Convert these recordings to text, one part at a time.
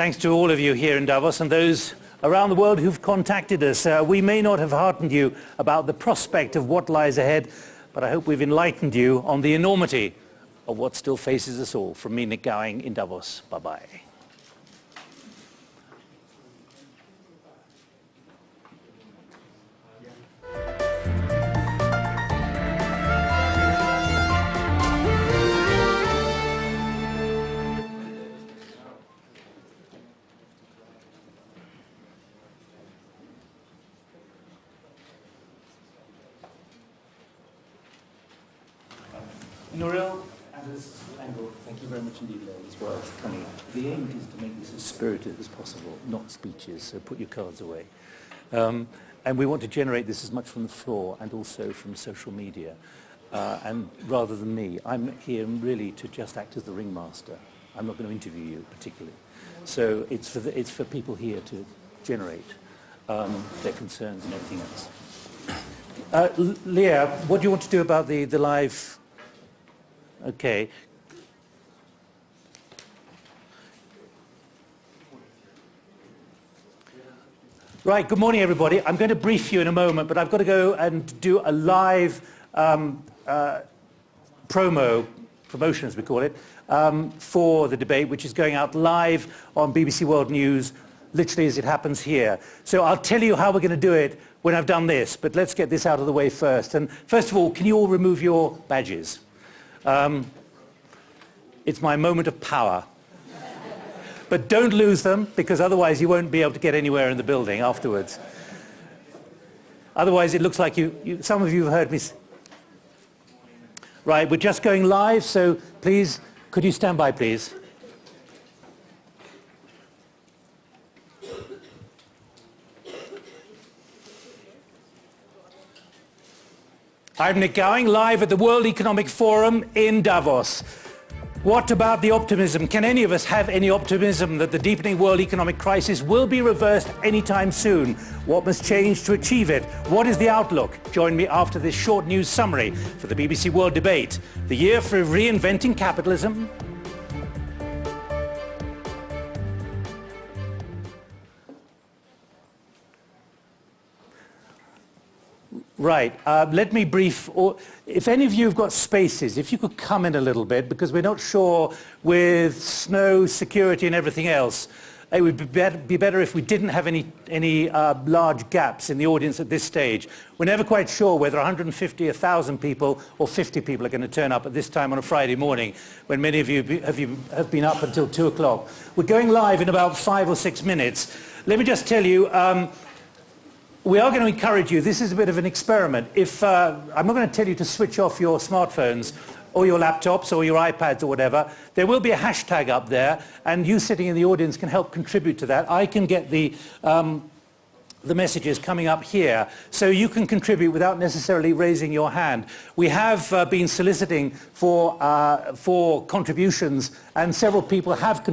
thanks to all of you here in Davos and those around the world who've contacted us. Uh, we may not have heartened you about the prospect of what lies ahead, but I hope we've enlightened you on the enormity of what still faces us all. From me, Nick Gowing in Davos. Bye-bye. Spirited as possible, not speeches, so put your cards away. Um, and we want to generate this as much from the floor and also from social media. Uh, and rather than me, I'm here really to just act as the ringmaster. I'm not going to interview you particularly. So it's for, the, it's for people here to generate um, their concerns and everything else. Uh, Leah, what do you want to do about the, the live Okay. Right, good morning everybody. I'm going to brief you in a moment, but I've got to go and do a live um, uh, promo, promotion as we call it, um, for the debate, which is going out live on BBC World News, literally as it happens here. So I'll tell you how we're going to do it when I've done this, but let's get this out of the way first. And first of all, can you all remove your badges? Um, it's my moment of power. But don't lose them, because otherwise you won't be able to get anywhere in the building afterwards. Otherwise it looks like you, you some of you have heard me. Right, we're just going live, so please, could you stand by, please? I'm Nick Gowing, live at the World Economic Forum in Davos. What about the optimism? Can any of us have any optimism that the deepening world economic crisis will be reversed anytime soon? What must change to achieve it? What is the outlook? Join me after this short news summary for the BBC World Debate. The year for reinventing capitalism, Right. Uh, let me brief, or if any of you have got spaces, if you could come in a little bit, because we're not sure with snow, security and everything else, it would be better, be better if we didn't have any, any uh, large gaps in the audience at this stage. We're never quite sure whether 150, 1,000 people or 50 people are going to turn up at this time on a Friday morning when many of you have, you have been up until 2 o'clock. We're going live in about five or six minutes. Let me just tell you, um, we are going to encourage you. This is a bit of an experiment. If uh, I'm not going to tell you to switch off your smartphones or your laptops or your iPads or whatever, there will be a hashtag up there, and you sitting in the audience can help contribute to that. I can get the um, the messages coming up here so you can contribute without necessarily raising your hand. We have uh, been soliciting for, uh, for contributions and several people have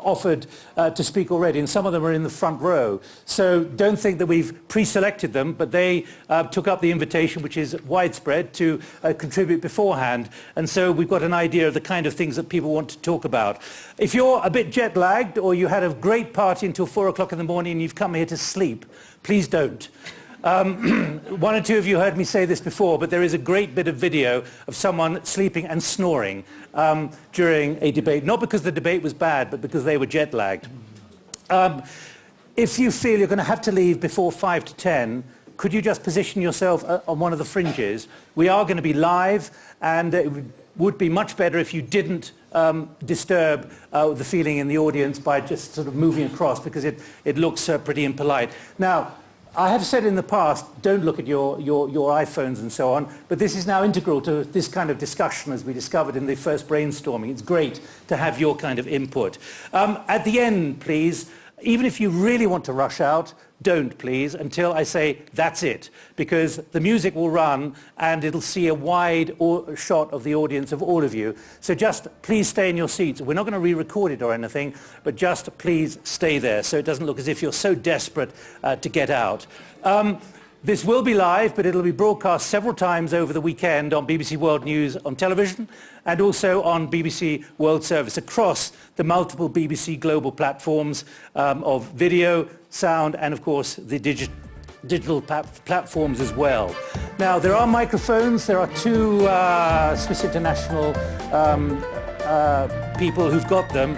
offered uh, to speak already and some of them are in the front row. So don't think that we've pre-selected them but they uh, took up the invitation which is widespread to uh, contribute beforehand and so we've got an idea of the kind of things that people want to talk about. If you're a bit jet lagged or you had a great party until four o'clock in the morning and you've come here to sleep, please don't. Um, one or two of you heard me say this before, but there is a great bit of video of someone sleeping and snoring um, during a debate, not because the debate was bad, but because they were jet lagged. Um, if you feel you're going to have to leave before 5 to 10, could you just position yourself uh, on one of the fringes? We are going to be live, and it would be much better if you didn't um, disturb uh, the feeling in the audience by just sort of moving across because it, it looks uh, pretty impolite. Now, I have said in the past, don't look at your, your, your iPhones and so on, but this is now integral to this kind of discussion as we discovered in the first brainstorming. It's great to have your kind of input. Um, at the end, please, even if you really want to rush out, don't please until I say that's it because the music will run and it'll see a wide shot of the audience of all of you. So just please stay in your seats. We're not going to re-record it or anything but just please stay there so it doesn't look as if you're so desperate uh, to get out. Um, This will be live, but it'll be broadcast several times over the weekend on BBC World News on television and also on BBC World Service across the multiple BBC global platforms um, of video, sound and of course the digi digital platforms as well. Now there are microphones, there are two uh, Swiss International um, uh, people who've got them.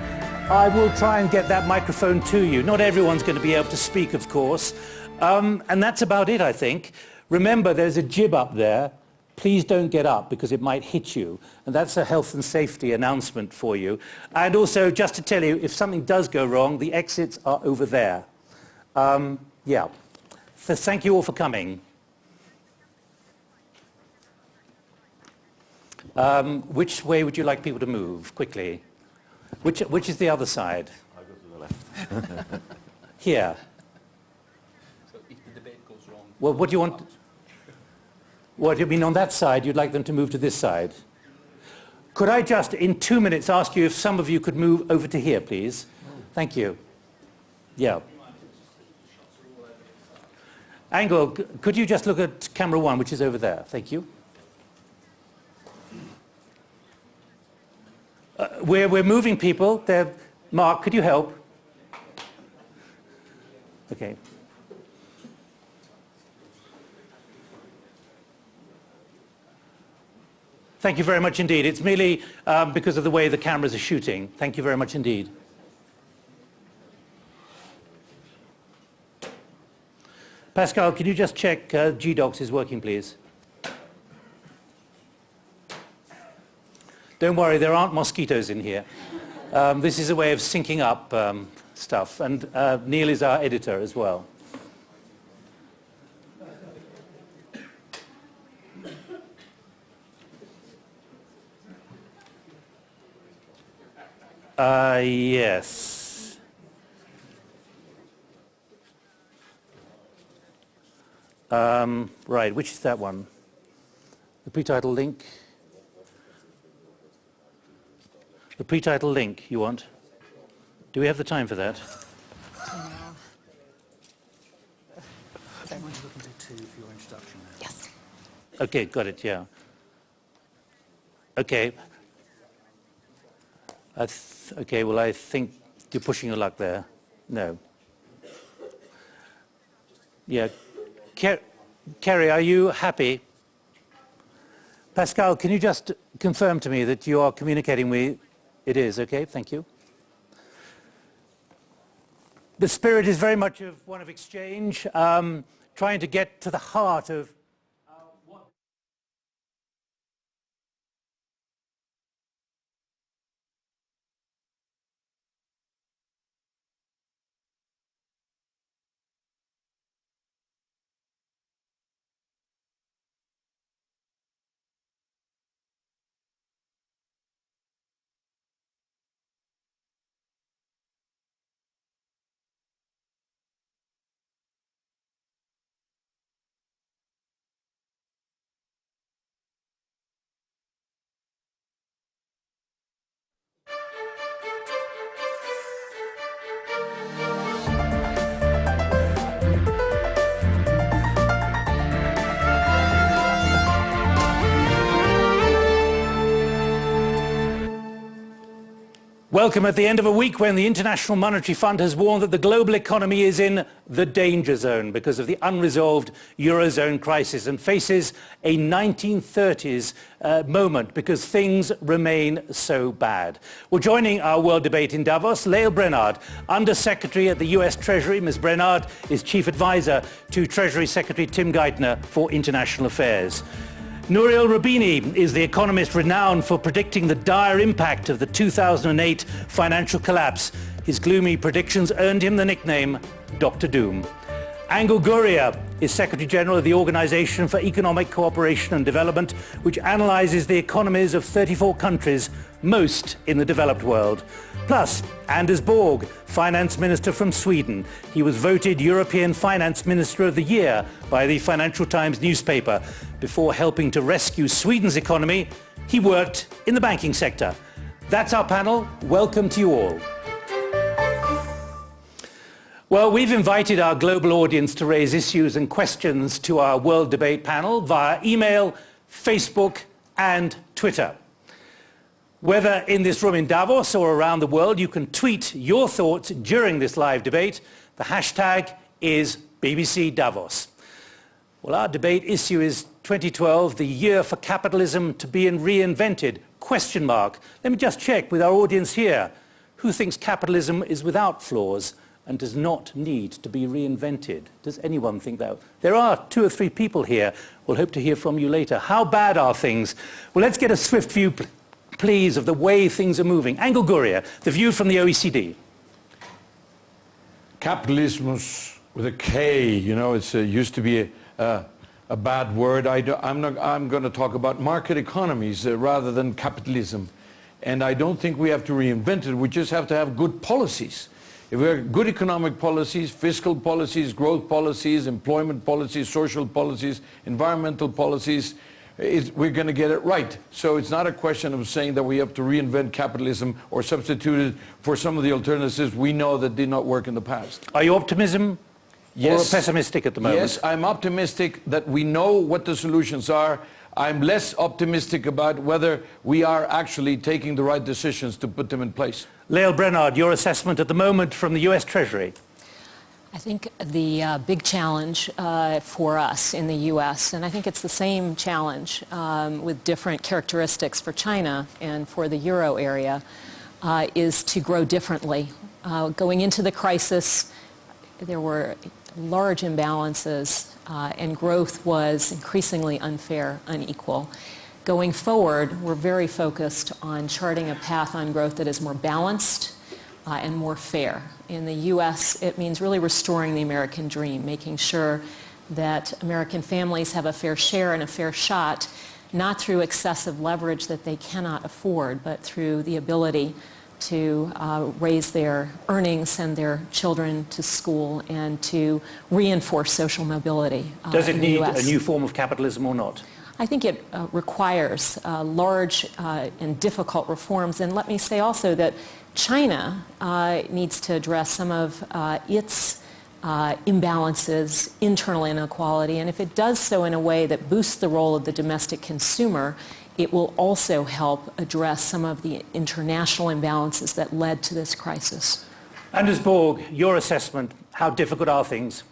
I will try and get that microphone to you. Not everyone's going to be able to speak of course. Um, and that's about it, I think. Remember, there's a jib up there. Please don't get up because it might hit you. And that's a health and safety announcement for you. And also, just to tell you, if something does go wrong, the exits are over there. Um, yeah. So thank you all for coming. Um, which way would you like people to move, quickly? Which, which is the other side? I go to the left. Here. Well, what do you want? What, do you mean on that side, you'd like them to move to this side? Could I just, in two minutes, ask you if some of you could move over to here, please? Thank you. Yeah. Angel, could you just look at camera one, which is over there? Thank you. Uh, we're, we're moving people. They're, Mark, could you help? Okay. Thank you very much indeed. It's merely um, because of the way the cameras are shooting. Thank you very much indeed. Pascal, can you just check uh, GDocs is working, please? Don't worry, there aren't mosquitoes in here. Um, this is a way of syncing up um, stuff. And uh, Neil is our editor as well. Uh, yes. Um, right, which is that one? The pre-title link? The pre-title link you want? Do we have the time for that? Yes. Okay, got it, yeah. Okay. Okay, well, I think you're pushing your luck there. No. Yeah. Ker Kerry, are you happy? Pascal, can you just confirm to me that you are communicating with it is, okay, thank you. The spirit is very much of one of exchange, um, trying to get to the heart of Welcome at the end of a week when the International Monetary Fund has warned that the global economy is in the danger zone because of the unresolved Eurozone crisis and faces a 1930s uh, moment because things remain so bad. Well, joining our world debate in Davos, Lael Brainard, Under-Secretary at the US Treasury. Ms. Brainard is Chief Advisor to Treasury Secretary Tim Geithner for International Affairs. Nouriel Roubini is the economist renowned for predicting the dire impact of the 2008 financial collapse. His gloomy predictions earned him the nickname Dr. Doom. Angel Gurria is Secretary General of the Organization for Economic Cooperation and Development, which analyzes the economies of 34 countries, most in the developed world. Plus, Anders Borg, Finance Minister from Sweden. He was voted European Finance Minister of the Year by the Financial Times newspaper. Before helping to rescue Sweden's economy, he worked in the banking sector. That's our panel. Welcome to you all. Well, we've invited our global audience to raise issues and questions to our World Debate panel via email, Facebook and Twitter. Whether in this room in Davos or around the world, you can tweet your thoughts during this live debate. The hashtag is BBC Davos. Well, our debate issue is 2012, the year for capitalism to be reinvented, question mark. Let me just check with our audience here. Who thinks capitalism is without flaws? and does not need to be reinvented. Does anyone think that? There are two or three people here. We'll hope to hear from you later. How bad are things? Well, let's get a swift view, please, of the way things are moving. Angel Gurria, the view from the OECD. Capitalism with a K, you know, it uh, used to be a, a bad word. I am not, I'm going to talk about market economies uh, rather than capitalism. And I don't think we have to reinvent it. We just have to have good policies. If we have good economic policies, fiscal policies, growth policies, employment policies, social policies, environmental policies, we're going to get it right. So it's not a question of saying that we have to reinvent capitalism or substitute it for some of the alternatives we know that did not work in the past. Are you optimism yes. or pessimistic at the moment? Yes, I'm optimistic that we know what the solutions are. I'm less optimistic about whether we are actually taking the right decisions to put them in place. Lael Brainard, your assessment at the moment from the US Treasury. I think the uh, big challenge uh, for us in the U.S., and I think it's the same challenge um, with different characteristics for China and for the euro area, uh, is to grow differently. Uh, going into the crisis, there were large imbalances uh, and growth was increasingly unfair, unequal. Going forward, we're very focused on charting a path on growth that is more balanced uh, and more fair. In the U.S., it means really restoring the American dream, making sure that American families have a fair share and a fair shot, not through excessive leverage that they cannot afford, but through the ability to uh, raise their earnings, send their children to school, and to reinforce social mobility. Uh, Does it need a new form of capitalism or not? I think it uh, requires uh, large uh, and difficult reforms. And let me say also that China uh, needs to address some of uh, its uh, imbalances, internal inequality, and if it does so in a way that boosts the role of the domestic consumer, it will also help address some of the international imbalances that led to this crisis. Anders Borg, your assessment, how difficult are things?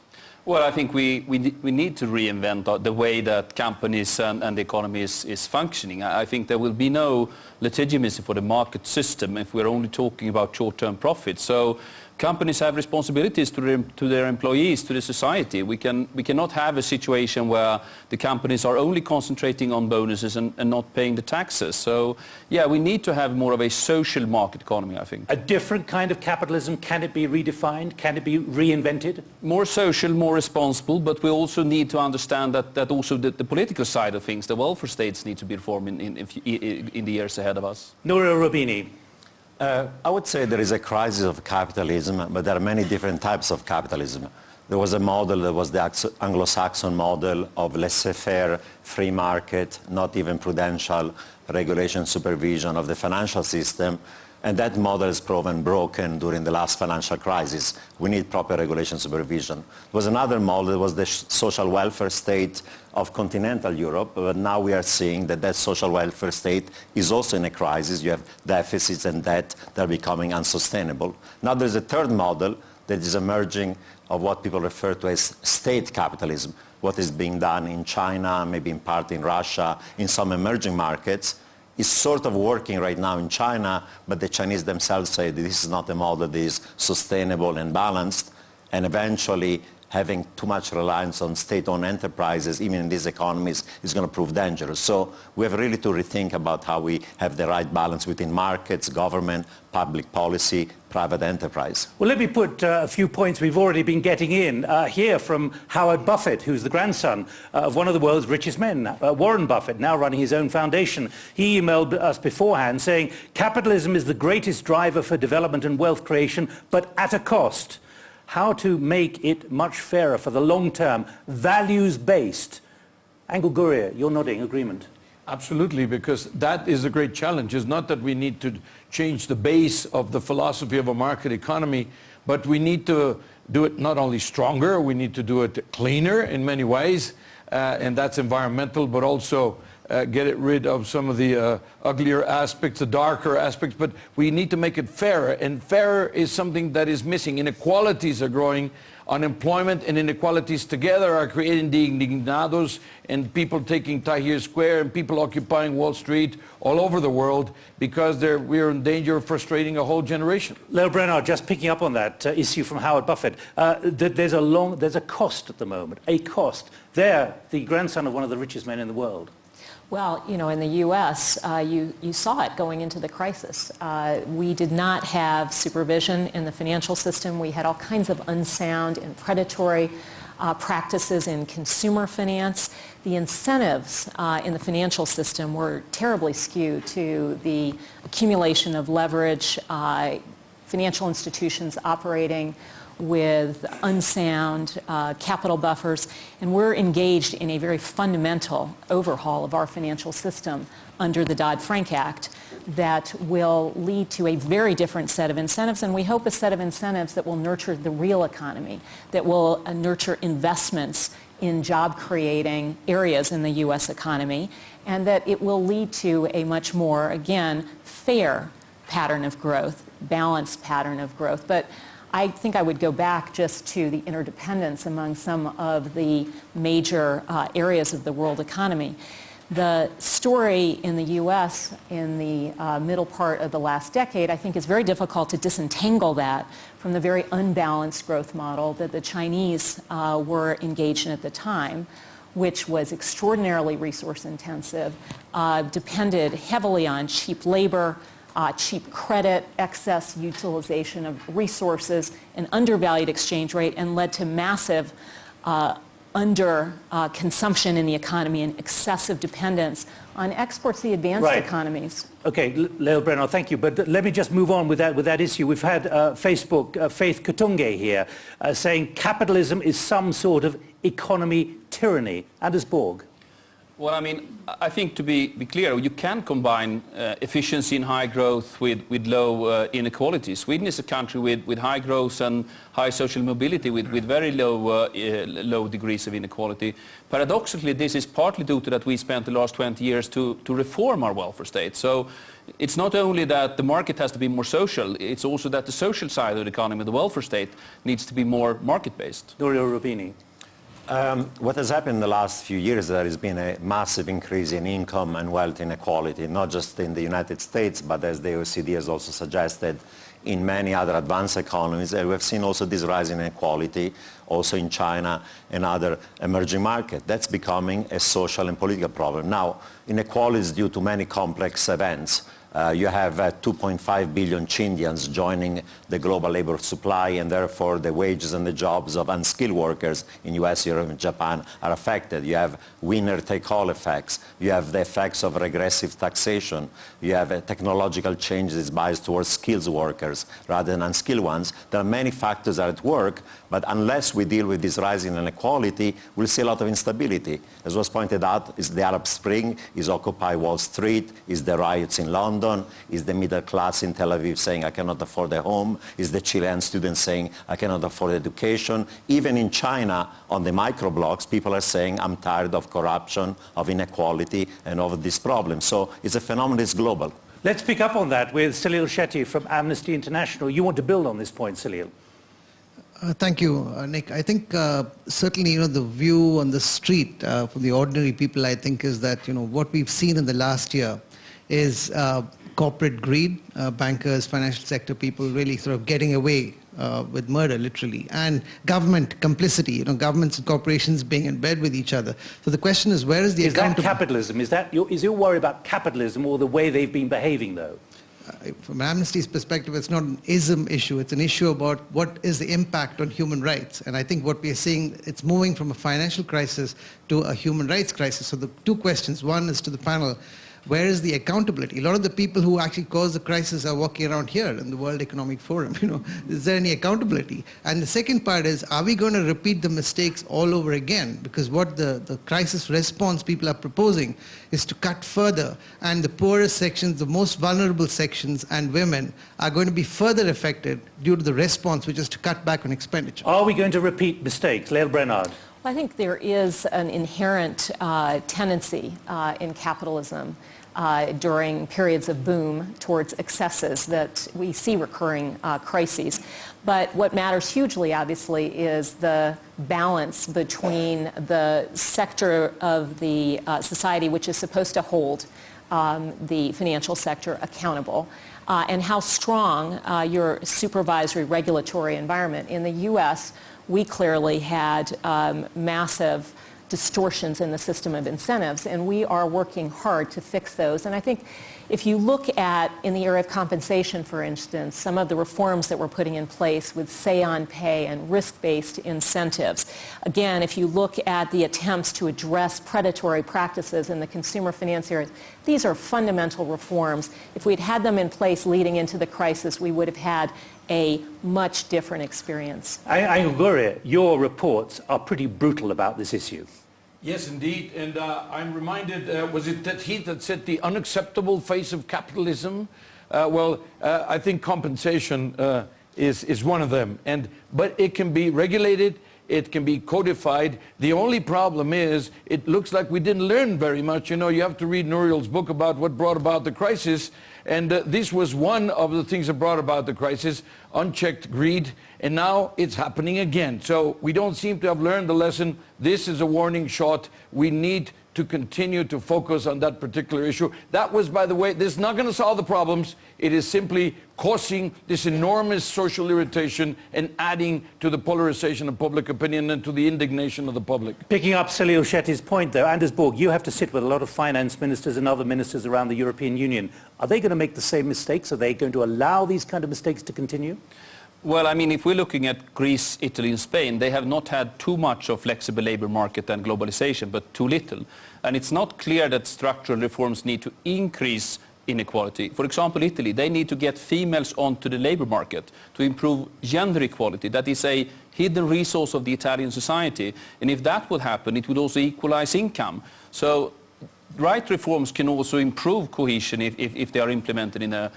Well, I think we, we, we need to reinvent the way that companies and, and the economy is, is functioning. I, I think there will be no legitimacy for the market system if we're only talking about short-term profits. So companies have responsibilities to their, to their employees, to the society. We, can, we cannot have a situation where the companies are only concentrating on bonuses and, and not paying the taxes. So, yeah, we need to have more of a social market economy, I think. A different kind of capitalism, can it be redefined? Can it be reinvented? More social, more responsible, but we also need to understand that, that also the, the political side of things, the welfare states need to be reformed in, in, in, in the years ahead of us. Nouriel Roubini. Uh, I would say there is a crisis of capitalism, but there are many different types of capitalism. There was a model that was the Anglo-Saxon model of laissez-faire, free market, not even prudential regulation supervision of the financial system, and that model is proven broken during the last financial crisis. We need proper regulation supervision. There was another model, that was the social welfare state of continental Europe, but now we are seeing that that social welfare state is also in a crisis. You have deficits and debt that are becoming unsustainable. Now there's a third model that is emerging of what people refer to as state capitalism, what is being done in China, maybe in part in Russia, in some emerging markets, is sort of working right now in China, but the Chinese themselves say this is not a model that is sustainable and balanced, and eventually having too much reliance on state-owned enterprises, even in these economies, is going to prove dangerous. So we have really to rethink about how we have the right balance between markets, government, public policy, private enterprise. Well, let me put uh, a few points we've already been getting in uh, here from Howard Buffett, who's the grandson uh, of one of the world's richest men, uh, Warren Buffett, now running his own foundation. He emailed us beforehand saying, capitalism is the greatest driver for development and wealth creation, but at a cost how to make it much fairer for the long term, values-based. Angel Gurria, you're nodding agreement. Absolutely, because that is a great challenge. It's not that we need to change the base of the philosophy of a market economy, but we need to do it not only stronger, we need to do it cleaner in many ways, uh, and that's environmental, but also uh, get it rid of some of the uh, uglier aspects, the darker aspects, but we need to make it fairer, and fairer is something that is missing. Inequalities are growing, unemployment and inequalities together are creating the indignados and people taking Tahrir Square and people occupying Wall Street all over the world because we're in danger of frustrating a whole generation. Lael Brainard, just picking up on that uh, issue from Howard Buffett, uh, there's, a long, there's a cost at the moment, a cost. There, the grandson of one of the richest men in the world. Well, you know, in the U.S., uh, you, you saw it going into the crisis. Uh, we did not have supervision in the financial system. We had all kinds of unsound and predatory uh, practices in consumer finance. The incentives uh, in the financial system were terribly skewed to the accumulation of leverage, uh, financial institutions operating with unsound uh, capital buffers, and we're engaged in a very fundamental overhaul of our financial system under the Dodd-Frank Act that will lead to a very different set of incentives, and we hope a set of incentives that will nurture the real economy, that will uh, nurture investments in job-creating areas in the U.S. economy, and that it will lead to a much more, again, fair pattern of growth, balanced pattern of growth. But I think I would go back just to the interdependence among some of the major uh, areas of the world economy. The story in the U.S. in the uh, middle part of the last decade, I think is very difficult to disentangle that from the very unbalanced growth model that the Chinese uh, were engaged in at the time which was extraordinarily resource intensive, uh, depended heavily on cheap labor, uh, cheap credit, excess utilization of resources, an undervalued exchange rate, and led to massive uh, under uh, consumption in the economy and excessive dependence on exports to the advanced right. economies. Okay, Lael Brainard, thank you. But let me just move on with that, with that issue. We've had uh, Facebook, uh, Faith Katunge here, uh, saying capitalism is some sort of economy tyranny. Anders Borg. Well, I mean, I think to be, be clear, you can combine uh, efficiency and high growth with, with low uh, inequality. Sweden is a country with, with high growth and high social mobility with, with very low, uh, uh low degrees of inequality. Paradoxically, this is partly due to that we spent the last 20 years to, to reform our welfare state. So it's not only that the market has to be more social, it's also that the social side of the economy, the welfare state, needs to be more market-based. Nouriel Roubini. Um, what has happened in the last few years, there has been a massive increase in income and wealth inequality, not just in the United States, but as the OECD has also suggested, in many other advanced economies. And we've seen also this rise in inequality also in China and other emerging markets. That's becoming a social and political problem. Now, inequality is due to many complex events. Uh, you have uh, 2.5 billion Chindians joining the global labor supply and therefore the wages and the jobs of unskilled workers in US, Europe and Japan are affected. You have winner-take-all effects. You have the effects of regressive taxation. You have uh, technological changes biased towards skilled workers rather than unskilled ones. There are many factors at work, but unless we deal with this rising inequality, we'll see a lot of instability. As was pointed out, is the Arab Spring, is Occupy Wall Street, is the riots in London, London? Is the middle class in Tel Aviv saying, I cannot afford a home? Is the Chilean student saying, I cannot afford education? Even in China, on the microblogs, people are saying, I'm tired of corruption, of inequality, and of this problem. So it's a phenomenon that's global. Let's pick up on that with Salil Shetty from Amnesty International. You want to build on this point, Salil? Uh, thank you, uh, Nick. I think uh, certainly, you know, the view on the street uh, for the ordinary people, I think, is that, you know, what we've seen in the last year is uh, corporate greed, uh, bankers, financial sector people really sort of getting away uh, with murder, literally, and government complicity, you know, governments and corporations being in bed with each other. So the question is, where is the Is that capitalism? Is that your, is your worry about capitalism or the way they've been behaving, though? Uh, from Amnesty's perspective, it's not an ism issue. It's an issue about what is the impact on human rights. And I think what we are seeing, it's moving from a financial crisis to a human rights crisis. So the two questions. One is to the panel where is the accountability? A lot of the people who actually caused the crisis are walking around here in the World Economic Forum. You know, is there any accountability? And the second part is, are we going to repeat the mistakes all over again? Because what the, the crisis response people are proposing is to cut further, and the poorest sections, the most vulnerable sections, and women are going to be further affected due to the response, which is to cut back on expenditure. Are we going to repeat mistakes? Lael Brainard. I think there is an inherent uh, tendency uh, in capitalism uh, during periods of boom towards excesses that we see recurring uh, crises. But what matters hugely, obviously, is the balance between the sector of the uh, society which is supposed to hold um, the financial sector accountable uh, and how strong your supervisory regulatory environment. In the U.S., we clearly had um, massive distortions in the system of incentives, and we are working hard to fix those. And I think if you look at, in the area of compensation, for instance, some of the reforms that we're putting in place with say-on pay and risk-based incentives, again, if you look at the attempts to address predatory practices in the consumer finance area, these are fundamental reforms. If we'd had them in place leading into the crisis, we would have had a much different experience. Angel Gurria, your reports are pretty brutal about this issue. Yes, indeed. And uh, I'm reminded, uh, was it that he that said the unacceptable face of capitalism? Uh, well, uh, I think compensation uh, is, is one of them. And, but it can be regulated, it can be codified. The only problem is it looks like we didn't learn very much. You know, you have to read Nouriel's book about what brought about the crisis. And uh, this was one of the things that brought about the crisis, unchecked greed. And now it's happening again. So we don't seem to have learned the lesson. This is a warning shot. We need to continue to focus on that particular issue. That was, by the way, this is not going to solve the problems. It is simply causing this enormous social irritation and adding to the polarization of public opinion and to the indignation of the public. Picking up Salil Shetty's point, though, Anders Borg, you have to sit with a lot of finance ministers and other ministers around the European Union. Are they going to make the same mistakes? Are they going to allow these kind of mistakes to continue? Well, I mean, if we're looking at Greece, Italy and Spain, they have not had too much of flexible labor market and globalization, but too little. And it's not clear that structural reforms need to increase inequality. For example, Italy, they need to get females onto the labor market to improve gender equality. That is a hidden resource of the Italian society. And if that would happen, it would also equalize income. So right reforms can also improve cohesion if, if, if they are implemented in a,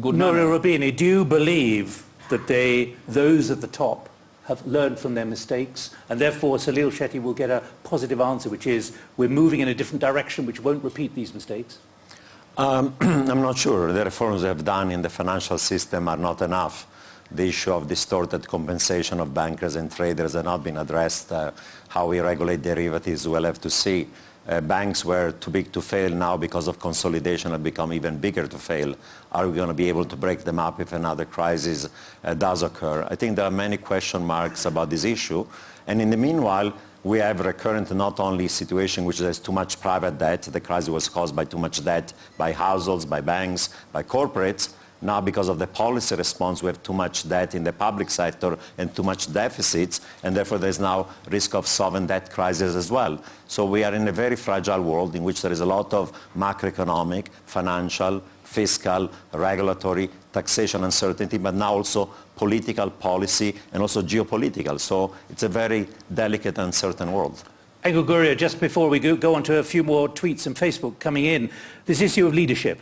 good manner. Roubini, do you believe that they, those at the top have learned from their mistakes and therefore Salil Shetty will get a positive answer which is we're moving in a different direction which won't repeat these mistakes? Um, I'm not sure. The reforms we have done in the financial system are not enough. The issue of distorted compensation of bankers and traders has not been addressed. Uh, how we regulate derivatives, we'll have to see. Uh, banks were too big to fail now because of consolidation have become even bigger to fail. Are we going to be able to break them up if another crisis uh, does occur? I think there are many question marks about this issue. And in the meanwhile, we have recurrent not only situation which has too much private debt, the crisis was caused by too much debt by households, by banks, by corporates, now, because of the policy response, we have too much debt in the public sector and too much deficits, and therefore there's now risk of sovereign debt crisis as well. So we are in a very fragile world in which there is a lot of macroeconomic, financial, fiscal, regulatory, taxation uncertainty, but now also political policy and also geopolitical. So it's a very delicate, and uncertain world. Angel Gurria, just before we go, go on to a few more tweets and Facebook coming in, this issue of leadership.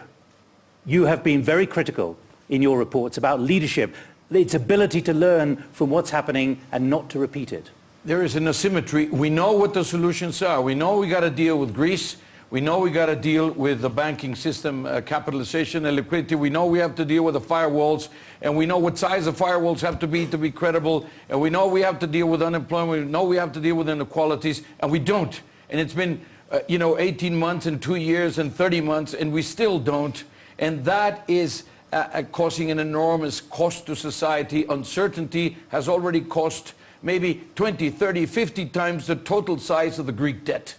You have been very critical in your reports about leadership, its ability to learn from what's happening and not to repeat it. There is an asymmetry. We know what the solutions are. We know we got to deal with Greece. We know we got to deal with the banking system uh, capitalization and liquidity. We know we have to deal with the firewalls, and we know what size the firewalls have to be to be credible. And we know we have to deal with unemployment. We know we have to deal with inequalities, and we don't. And it's been, uh, you know, 18 months and two years and 30 months, and we still don't. And that is uh, uh, causing an enormous cost to society. Uncertainty has already cost maybe 20, 30, 50 times the total size of the Greek debt.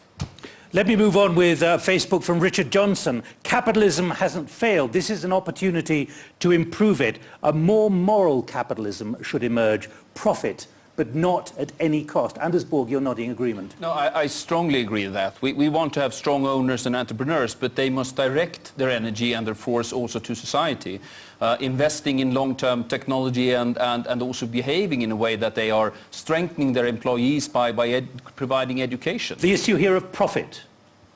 Let me move on with uh, Facebook from Richard Johnson. Capitalism hasn't failed. This is an opportunity to improve it. A more moral capitalism should emerge. Profit, but not at any cost. Anders Borg, you're nodding agreement. No, I, I strongly agree with that. We, we want to have strong owners and entrepreneurs, but they must direct their energy and their force also to society, uh, investing in long-term technology and, and, and also behaving in a way that they are strengthening their employees by, by ed providing education. The issue here of profit.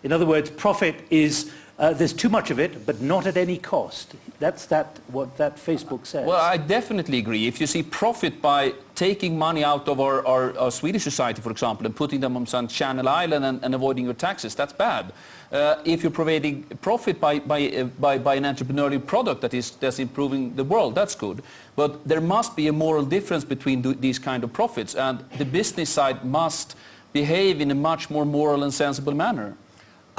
In other words, profit is uh, there's too much of it, but not at any cost. That's that, what that Facebook says. Well, I definitely agree. If you see profit by taking money out of our, our, our Swedish society, for example, and putting them on some Channel Island and, and avoiding your taxes, that's bad. Uh, if you're providing profit by, by, uh, by, by an entrepreneurial product that is that's improving the world, that's good. But there must be a moral difference between these kind of profits, and the business side must behave in a much more moral and sensible manner.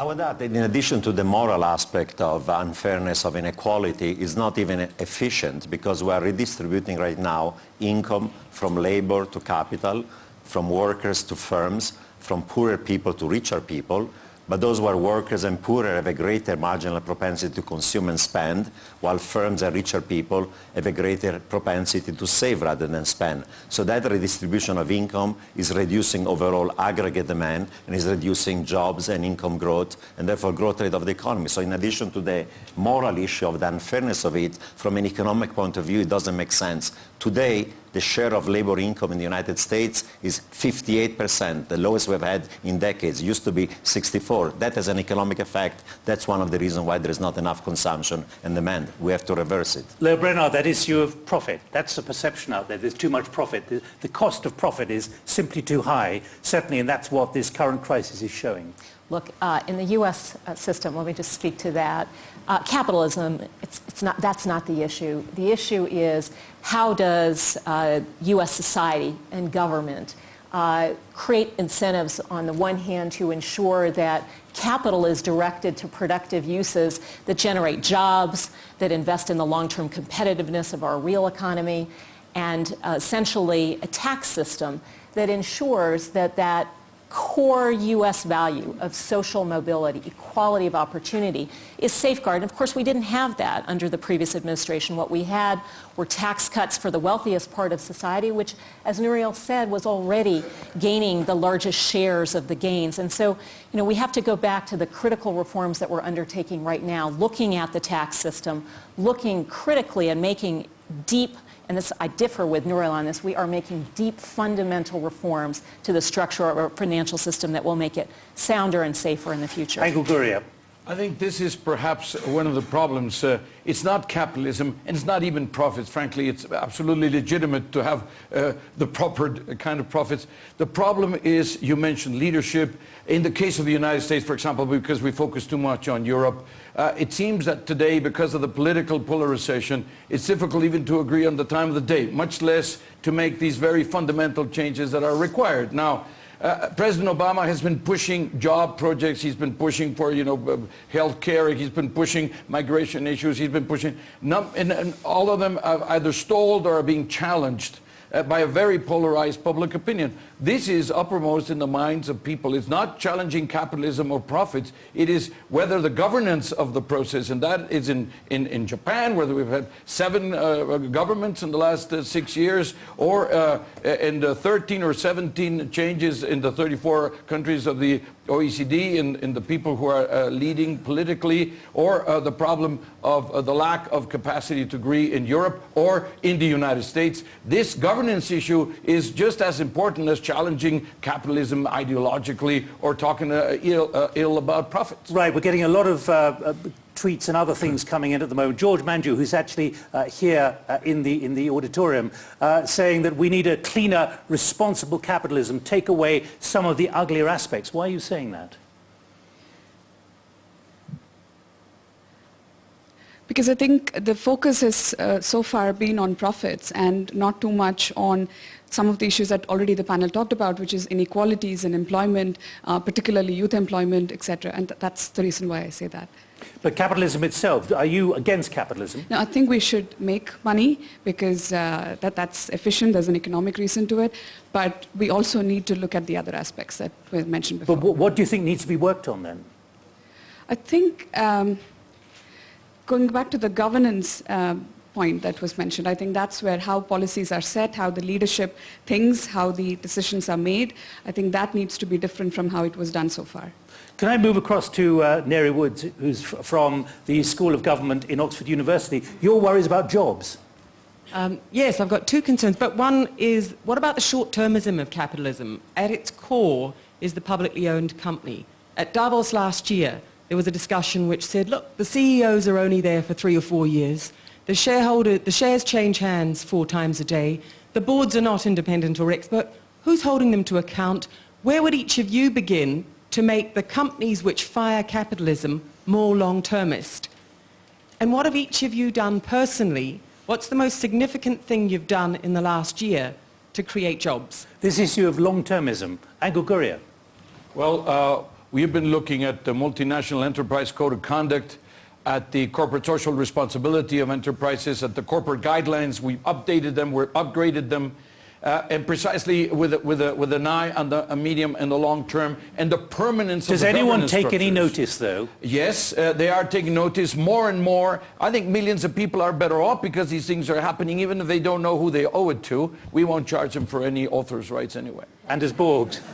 I would add that in addition to the moral aspect of unfairness, of inequality, is not even efficient because we are redistributing right now income from labor to capital, from workers to firms, from poorer people to richer people, but those who are workers and poorer have a greater marginal propensity to consume and spend, while firms and richer people have a greater propensity to save rather than spend. So that redistribution of income is reducing overall aggregate demand and is reducing jobs and income growth and therefore growth rate of the economy. So in addition to the moral issue of the unfairness of it, from an economic point of view, it doesn't make sense. Today, the share of labor income in the United States is 58%, the lowest we've had in decades. It used to be 64. That has an economic effect. That's one of the reasons why there is not enough consumption and demand. We have to reverse it. Lael Brainard, that issue of profit, that's a perception out there. There's too much profit. The, the cost of profit is simply too high, certainly, and that's what this current crisis is showing. Look, uh, in the U.S. Uh, system, let me just speak to that. Uh, capitalism, it's, it's not, that's not the issue. The issue is how does uh, U.S. society and government uh, create incentives on the one hand to ensure that capital is directed to productive uses that generate jobs, that invest in the long-term competitiveness of our real economy, and uh, essentially a tax system that ensures that that core U.S. value of social mobility, equality of opportunity, is safeguarded. Of course, we didn't have that under the previous administration. What we had were tax cuts for the wealthiest part of society, which, as Nouriel said, was already gaining the largest shares of the gains. And so, you know, we have to go back to the critical reforms that we're undertaking right now, looking at the tax system, looking critically and making deep and this, I differ with Nouriel on this, we are making deep fundamental reforms to the structure of our financial system that will make it sounder and safer in the future. Angel Gurria. I think this is perhaps one of the problems. Uh, it's not capitalism, and it's not even profits. Frankly, it's absolutely legitimate to have uh, the proper kind of profits. The problem is, you mentioned leadership. In the case of the United States, for example, because we focus too much on Europe, uh, it seems that today, because of the political polarization, it's difficult even to agree on the time of the day, much less to make these very fundamental changes that are required. Now, uh, President Obama has been pushing job projects. He's been pushing for, you know, uh, health care. He's been pushing migration issues. He's been pushing, and, and all of them are either stalled or are being challenged uh, by a very polarized public opinion. This is uppermost in the minds of people. It's not challenging capitalism or profits. It is whether the governance of the process, and that is in, in, in Japan, where we've had seven uh, governments in the last uh, six years, or uh, in the 13 or 17 changes in the 34 countries of the OECD in, in the people who are uh, leading politically, or uh, the problem of uh, the lack of capacity to agree in Europe or in the United States. This governance issue is just as important as challenging capitalism ideologically or talking uh, ill, uh, ill, about profits. Right, we're getting a lot of uh tweets and other things coming in at the moment. George Manju, who's actually uh, here uh, in, the, in the auditorium, saying that we need a cleaner, responsible capitalism, take away some of the uglier aspects. Why are you saying that? Because I think the focus has uh, so far been on profits and not too much on some of the issues that already the panel talked about, which is inequalities in employment, uh, particularly youth employment, etc. And th that's the reason why I say that. But capitalism itself, are you against capitalism? No, I think we should make money because uh, that, that's efficient, there's an economic reason to it, but we also need to look at the other aspects that were mentioned before. But what do you think needs to be worked on then? I think um, going back to the governance um, point that was mentioned. I think that's where how policies are set, how the leadership thinks, how the decisions are made. I think that needs to be different from how it was done so far. Can I move across to uh, Ngaire Woods, who's from the School of Government in Oxford University? Your worries about jobs? Um, yes, I've got two concerns, but one is, what about the short-termism of capitalism? At its core is the publicly owned company. At Davos last year, there was a discussion which said, look, the CEOs are only there for three or four years. The, shareholder, the shares change hands four times a day. The boards are not independent or expert. Who's holding them to account? Where would each of you begin to make the companies which fire capitalism more long-termist? And what have each of you done personally? What's the most significant thing you've done in the last year to create jobs? This issue of long-termism. Angel Gurria. Well, uh, we've been looking at the multinational enterprise code of conduct, at the corporate social responsibility of enterprises, at the corporate guidelines. We've updated them, we've upgraded them, uh, and precisely with, a, with, a, with an eye on the medium and the long term and the permanence Does of the anyone governance take any notice, though? Yes, uh, they are taking notice more and more. I think millions of people are better off because these things are happening even if they don't know who they owe it to. We won't charge them for any author's rights anyway. Anders Borg.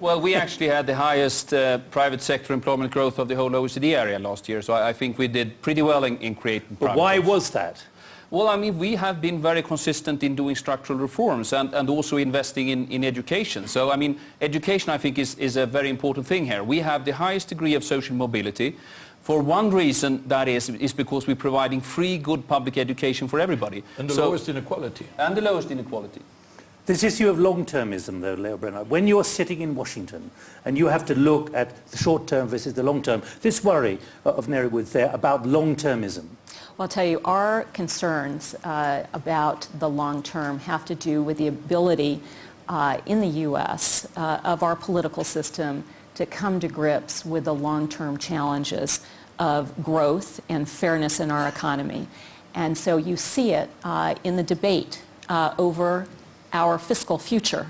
Well, we actually had the highest uh, private sector employment growth of the whole OECD area last year, so I, I think we did pretty well in, in creating But why jobs. was that? Well, I mean, we have been very consistent in doing structural reforms and, and also investing in, in education. So, I mean, education, I think, is, is a very important thing here. We have the highest degree of social mobility. For one reason, that is, is because we're providing free, good public education for everybody. And the So- lowest inequality. And the lowest inequality. This issue of long-termism, though, Lael Brainard, when you're sitting in Washington and you have to look at the short-term versus the long-term, this worry of Ngaire Woods there about long-termism, Well, I'll tell you, our concerns uh, about the long term have to do with the ability uh, in the U.S. Uh, of our political system to come to grips with the long-term challenges of growth and fairness in our economy. And so you see it uh, in the debate uh, over our fiscal future.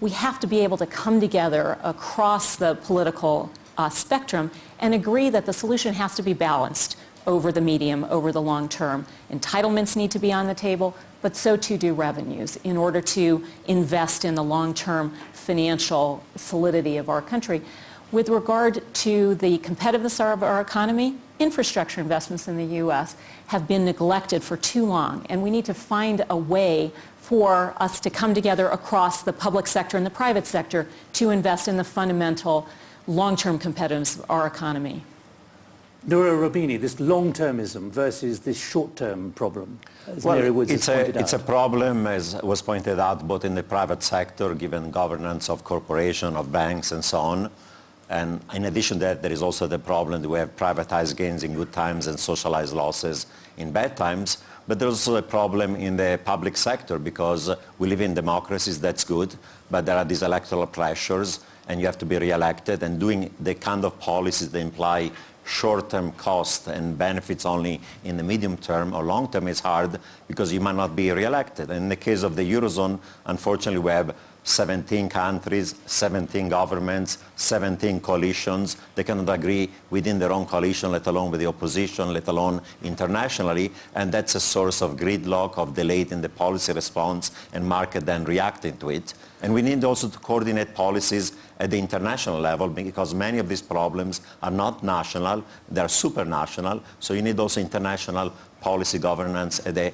We have to be able to come together across the political uh, spectrum and agree that the solution has to be balanced over the medium, over the long term. Entitlements need to be on the table, but so too do revenues in order to invest in the long-term financial solidity of our country. With regard to the competitiveness of our economy, infrastructure investments in the U.S. have been neglected for too long, and we need to find a way for us to come together across the public sector and the private sector to invest in the fundamental long-term competitiveness of our economy. Nouriel Roubini, this long-termism versus this short-term problem, as Well, Ngaire Woods it's has a, pointed it's a problem, as was pointed out, both in the private sector, given governance of corporation, of banks, and so on. And in addition to that, there is also the problem that we have privatized gains in good times and socialized losses in bad times. But there's also a problem in the public sector because uh, we live in democracies, that's good, but there are these electoral pressures and you have to be re-elected and doing the kind of policies that imply short-term cost and benefits only in the medium term or long term is hard because you might not be re-elected. In the case of the Eurozone, unfortunately, we have 17 countries, 17 governments, 17 coalitions. They cannot agree within their own coalition, let alone with the opposition, let alone internationally. And that's a source of gridlock, of delay in the policy response, and market then reacting to it. And we need also to coordinate policies at the international level because many of these problems are not national, they're supranational. So you need also international policy governance at the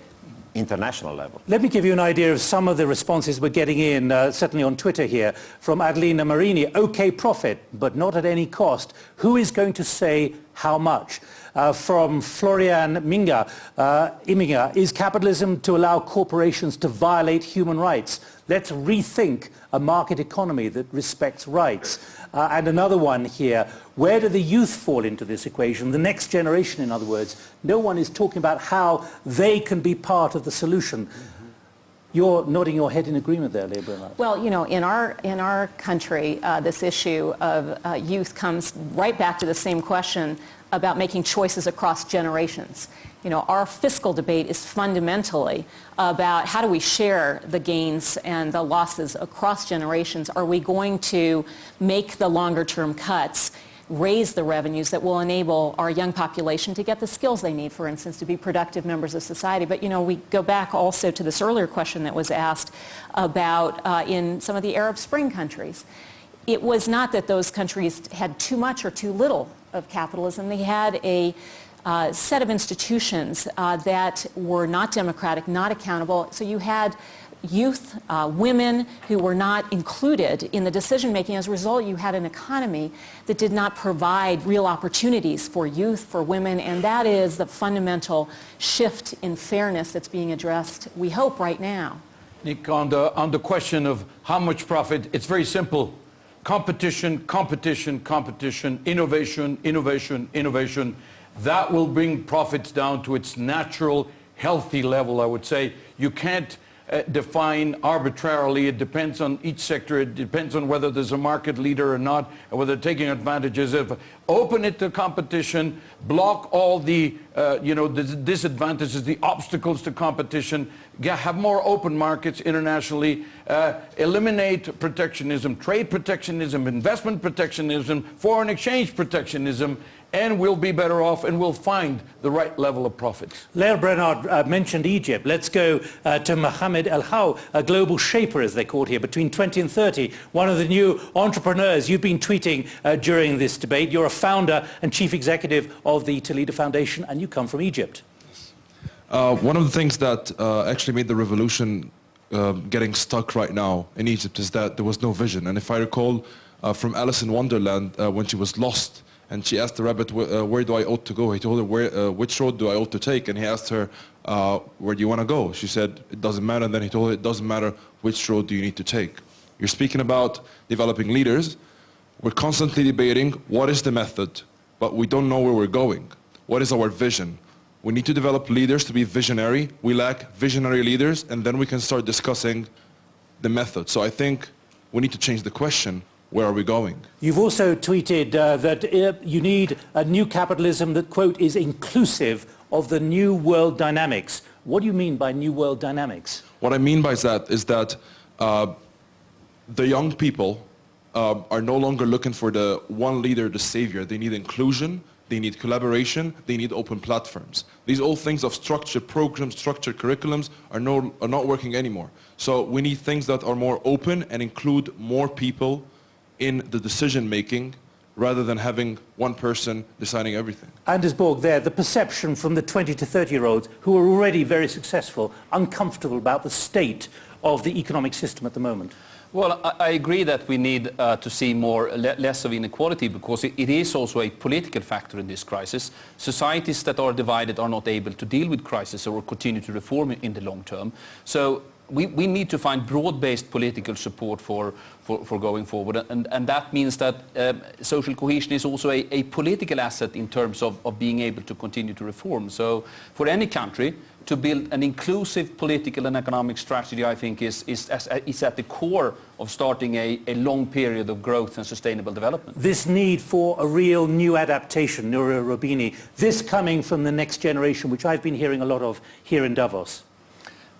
international level. Let me give you an idea of some of the responses we're getting in, uh, certainly on Twitter here, from Adelina Marini. Okay profit, but not at any cost. Who is going to say how much? Uh, from Florian Minga, uh, Iminga, is capitalism to allow corporations to violate human rights? Let's rethink a market economy that respects rights. Uh, and another one here, where do the youth fall into this equation? The next generation, in other words. No one is talking about how they can be part of the solution. You're nodding your head in agreement there, Brainard. Well, you know, in our, in our country, uh, this issue of uh, youth comes right back to the same question about making choices across generations. You know, our fiscal debate is fundamentally about how do we share the gains and the losses across generations. Are we going to make the longer term cuts raise the revenues that will enable our young population to get the skills they need, for instance, to be productive members of society. But, you know, we go back also to this earlier question that was asked about uh, in some of the Arab Spring countries. It was not that those countries had too much or too little of capitalism. They had a uh, set of institutions uh, that were not democratic, not accountable. So you had youth, uh, women who were not included in the decision making. As a result, you had an economy that did not provide real opportunities for youth, for women, and that is the fundamental shift in fairness that's being addressed, we hope, right now. Nick, on the, on the question of how much profit, it's very simple. Competition, competition, competition, innovation, innovation, innovation. That will bring profits down to its natural, healthy level, I would say. You can't uh, define arbitrarily. It depends on each sector. It depends on whether there's a market leader or not, and whether taking advantages of. Open it to competition, block all the, uh, you know, the disadvantages, the obstacles to competition, have more open markets internationally, uh, eliminate protectionism, trade protectionism, investment protectionism, foreign exchange protectionism, and we'll be better off and we'll find the right level of profits. Lael Brainard uh, mentioned Egypt. Let's go uh, to Mohamed El Haw, a global shaper, as they're called here, between 20 and 30, one of the new entrepreneurs. You've been tweeting uh, during this debate. You're a founder and chief executive of the Toledo Foundation, and you come from Egypt. Uh, one of the things that uh, actually made the revolution uh, getting stuck right now in Egypt is that there was no vision. And if I recall from Alice in Wonderland, when she was lost, and she asked the rabbit, uh, where do I ought to go? He told her, where, uh, which road do I ought to take? And he asked her, uh, where do you want to go? She said, it doesn't matter. And then he told her, it doesn't matter which road do you need to take. You're speaking about developing leaders. We're constantly debating what is the method, but we don't know where we're going. What is our vision? We need to develop leaders to be visionary. We lack visionary leaders, and then we can start discussing the method. So I think we need to change the question where are we going? You've also tweeted uh, that uh, you need a new capitalism that, quote, is inclusive of the new world dynamics. What do you mean by new world dynamics? What I mean by that is that uh, the young people uh, are no longer looking for the one leader, the savior. They need inclusion, they need collaboration, they need open platforms. These old things of structured programs, structured curriculums are, no, are not working anymore. So we need things that are more open and include more people in the decision making rather than having one person deciding everything. Anders Borg there, the perception from the 20 to 30 year olds who are already very successful, uncomfortable about the state of the economic system at the moment. Well, I, I agree that we need uh, to see more, le less of inequality because it, it is also a political factor in this crisis. Societies that are divided are not able to deal with crisis or continue to reform in the long term. So we, we need to find broad-based political support for, for, for, going forward. And, and that means that um, social cohesion is also a, a, political asset in terms of, of being able to continue to reform. So for any country, to build an inclusive political and economic strategy, I think, is, is, is at the core of starting a, a long period of growth and sustainable development. This need for a real new adaptation, Nouriel Roubini, this coming from the next generation, which I've been hearing a lot of here in Davos.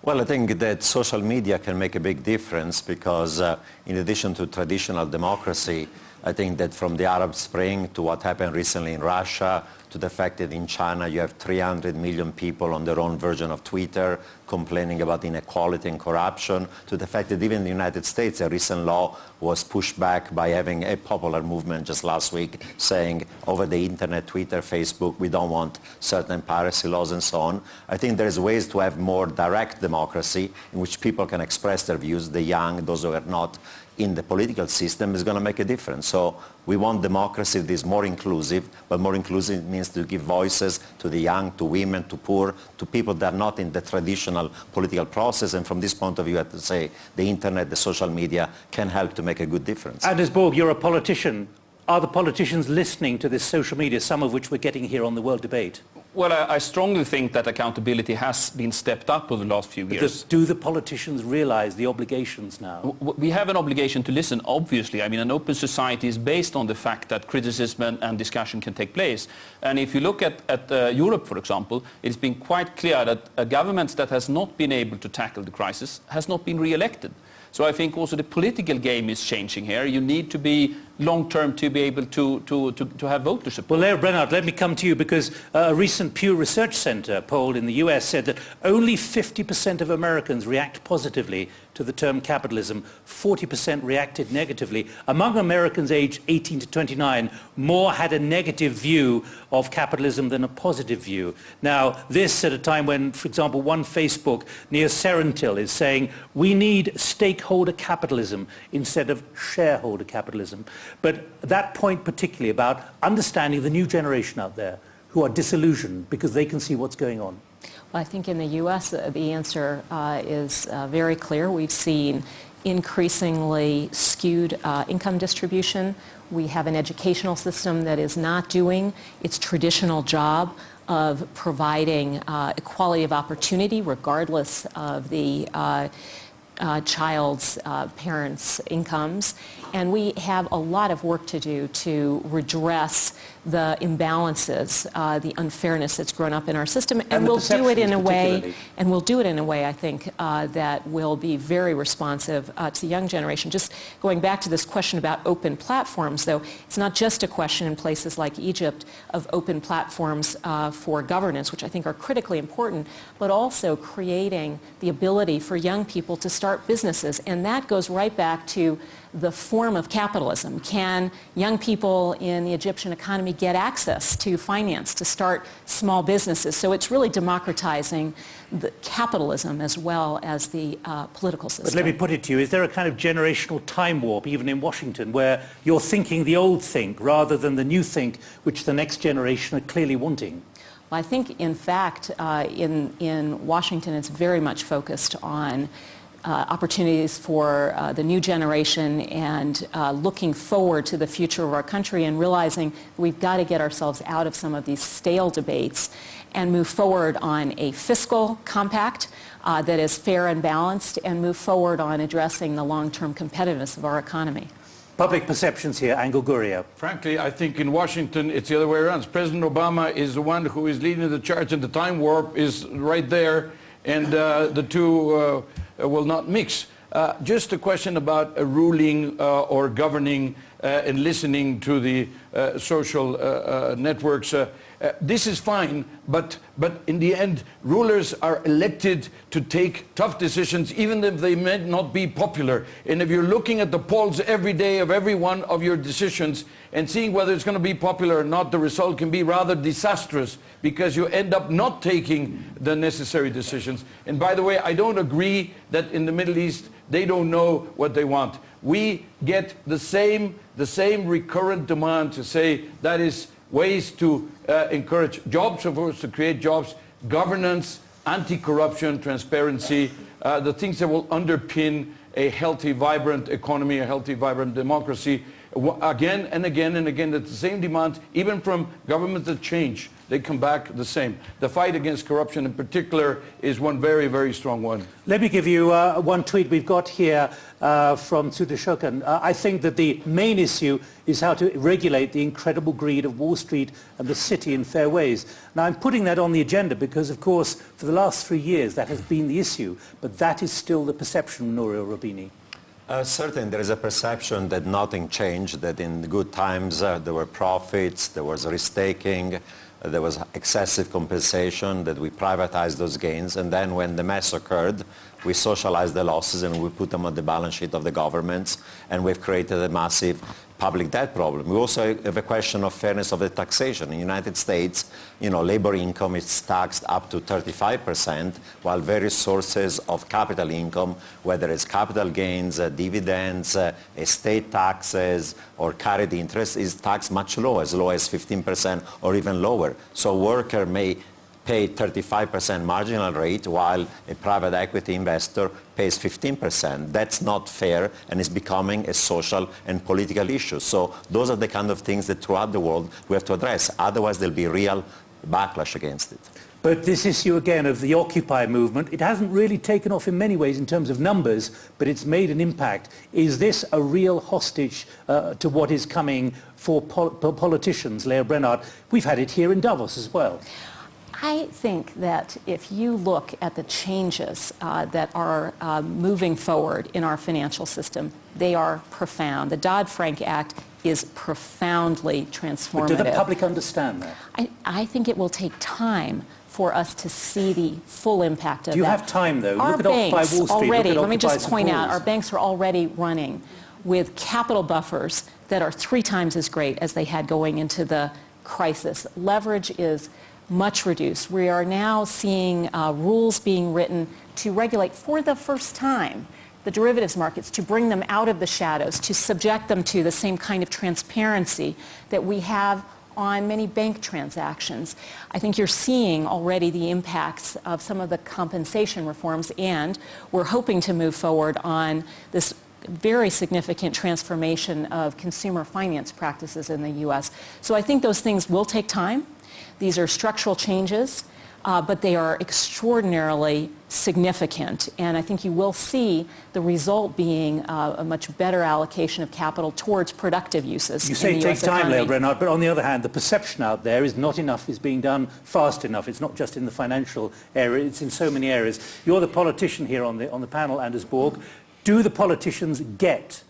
Well, I think that social media can make a big difference because uh, in addition to traditional democracy, I think that from the Arab Spring to what happened recently in Russia to the fact that in China you have 300 million people on their own version of Twitter complaining about inequality and corruption, to the fact that even in the United States a recent law was pushed back by having a popular movement just last week saying over the internet, Twitter, Facebook, we don't want certain piracy laws and so on. I think there's ways to have more direct democracy in which people can express their views, the young, those who are not in the political system is going to make a difference. So we want democracy that is more inclusive, but more inclusive means to give voices to the young, to women, to poor, to people that are not in the traditional political process. And from this point of view, I have to say the internet, the social media can help to make a good difference. Anders Borg, you're a politician. Are the politicians listening to this social media, some of which we're getting here on the World Debate? Well, I, I strongly think that accountability has been stepped up over the last few years. Because do the politicians realize the obligations now? We have an obligation to listen, obviously. I mean, an open society is based on the fact that criticism and, and discussion can take place. And if you look at, at uh, Europe, for example, it's been quite clear that a government that has not been able to tackle the crisis has not been re-elected. So I think also the political game is changing here. You need to be long-term to be able to, to, to, to have voter support. Well, Lael Brainard, let me come to you because uh, a recent Pew Research Center poll in the US said that only 50% of Americans react positively to the term capitalism, 40% reacted negatively. Among Americans aged 18 to 29, more had a negative view of capitalism than a positive view. Now, this at a time when, for example, one Facebook near Serentil is saying we need stakeholder capitalism instead of shareholder capitalism. But that point particularly about understanding the new generation out there who are disillusioned because they can see what's going on. I think in the U.S. uh, the answer uh, is uh, very clear. We've seen increasingly skewed uh, income distribution. We have an educational system that is not doing its traditional job of providing uh, equality of opportunity regardless of the uh, child's uh, parents' incomes. And we have a lot of work to do to redress the imbalances, uh, the unfairness that's grown up in our system. And, And we'll do it in a way, and we'll do it in a way, I think, uh, that will be very responsive uh, to the young generation. Just going back to this question about open platforms, though, it's not just a question in places like Egypt of open platforms uh, for governance, which I think are critically important, but also creating the ability for young people to start businesses. And that goes right back to the form of capitalism. Can young people in the Egyptian economy get access to finance to start small businesses? So it's really democratizing the capitalism as well as the uh, political system. But let me put it to you, is there a kind of generational time warp even in Washington where you're thinking the old think rather than the new think which the next generation are clearly wanting? Well, I think, in fact, uh, in, in Washington, it's very much focused on uh, opportunities for uh, the new generation and uh, looking forward to the future of our country and realizing we've got to get ourselves out of some of these stale debates and move forward on a fiscal compact uh, that is fair and balanced and move forward on addressing the long-term competitiveness of our economy. Public perceptions here, Angel Gurria. Frankly, I think in Washington it's the other way around. President Obama is the one who is leading the charge and the time warp is right there and uh, the two uh, will not mix. Uh, just a question about uh, ruling uh, or governing uh, and listening to the uh, social uh, uh, networks. Uh, this is fine, but, but in the end, rulers are elected to take tough decisions, even if they may not be popular. And if you're looking at the polls every day of every one of your decisions and seeing whether it's going to be popular or not, the result can be rather disastrous because you end up not taking the necessary decisions. And by the way, I don't agree that in the Middle East they don't know what they want. We get the same, the same recurrent demand to say that is ways to uh, encourage jobs, of course, to create jobs, governance, anti-corruption, transparency, uh, the things that will underpin a healthy, vibrant economy, a healthy, vibrant democracy, again and again and again, that's the same demand, even from governments that change. They come back the same. The fight against corruption in particular is one very, very strong one. Let me give you uh, one tweet we've got here uh, from Tsudashokan. Uh, I think that the main issue is how to regulate the incredible greed of Wall Street and the city in fair ways. Now I'm putting that on the agenda because of course for the last three years that has been the issue, but that is still the perception, Nouriel Roubini. Uh, certainly, there is a perception that nothing changed, that in good times uh, there were profits, there was risk-taking, there was excessive compensation, that we privatized those gains, and then when the mess occurred, we socialized the losses and we put them on the balance sheet of the governments, and we've created a massive public debt problem. We also have a question of fairness of the taxation. In the United States, you know, labor income is taxed up to 35%, while various sources of capital income, whether it's capital gains, uh, dividends, uh, estate taxes, or carried interest, is taxed much lower, as low as 15% or even lower. So worker may pay 35% marginal rate while a private equity investor pays 15%. That's not fair and is becoming a social and political issue. So those are the kind of things that throughout the world we have to address. Otherwise there'll be real backlash against it. But this issue again of the Occupy movement, it hasn't really taken off in many ways in terms of numbers, but it's made an impact. Is this a real hostage uh, to what is coming for pol- politicians, Lael Brainard? We've had it here in Davos as well. I think that if you look at the changes uh, that are uh, moving forward in our financial system, they are profound. The Dodd-Frank Act is profoundly transformative. But do the public understand that? I, I think it will take time for us to see the full impact of that. Do you have time, though? Our Look banks Wall Street, already, let me just point out, our banks are already running with capital buffers that are three times as great as they had going into the crisis. Leverage is much reduced. We are now seeing uh, rules being written to regulate for the first time the derivatives markets, to bring them out of the shadows, to subject them to the same kind of transparency that we have on many bank transactions. I think you're seeing already the impacts of some of the compensation reforms, and we're hoping to move forward on this very significant transformation of consumer finance practices in the U.S. So I think those things will take time. These are structural changes, uh, but they are extraordinarily significant. And I think you will see the result being uh, a much better allocation of capital towards productive uses You in say the it takes US time. Lael Brainard, but on the other hand, the perception out there is not enough is being done fast enough. It's not just in the financial area, it's in so many areas. You're the politician here on the, on the panel, Anders Borg. Do the politicians get